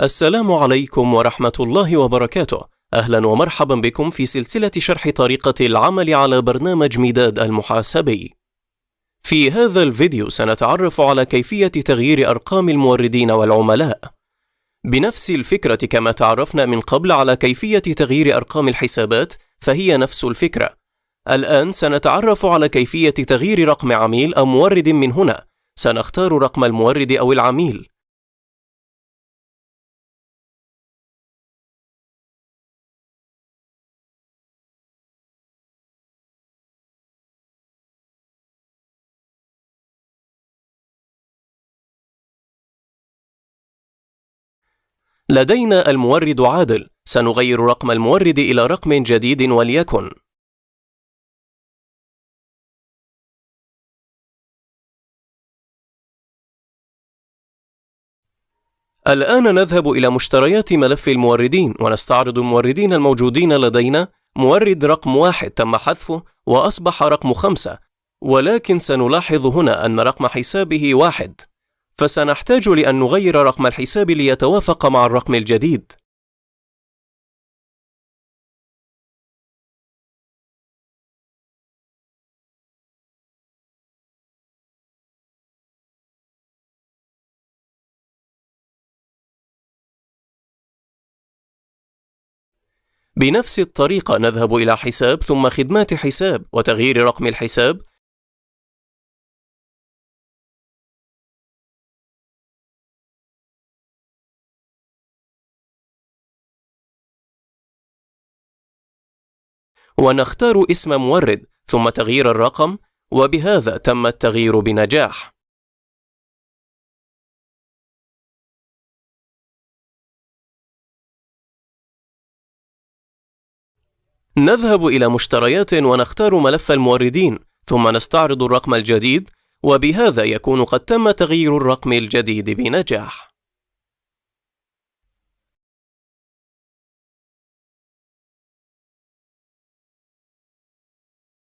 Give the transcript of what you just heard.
السلام عليكم ورحمة الله وبركاته. أهلا ومرحبا بكم في سلسلة شرح طريقة العمل على برنامج مداد المحاسبي. في هذا الفيديو سنتعرف على كيفية تغيير أرقام الموردين والعملاء. بنفس الفكرة كما تعرفنا من قبل على كيفية تغيير أرقام الحسابات، فهي نفس الفكرة. الآن سنتعرف على كيفية تغيير رقم عميل أو مورد من هنا. سنختار رقم المورد أو العميل. لدينا المورد عادل. سنغير رقم المورد إلى رقم جديد وليكن. الآن نذهب إلى مشتريات ملف الموردين ونستعرض الموردين الموجودين لدينا. مورد رقم واحد تم حذفه وأصبح رقم خمسة ولكن سنلاحظ هنا أن رقم حسابه واحد. فسنحتاج لأن نغير رقم الحساب ليتوافق مع الرقم الجديد. بنفس الطريقة نذهب إلى حساب ثم خدمات حساب وتغيير رقم الحساب ونختار اسم مورد ثم تغيير الرقم وبهذا تم التغيير بنجاح. نذهب إلى مشتريات ونختار ملف الموردين ثم نستعرض الرقم الجديد وبهذا يكون قد تم تغيير الرقم الجديد بنجاح.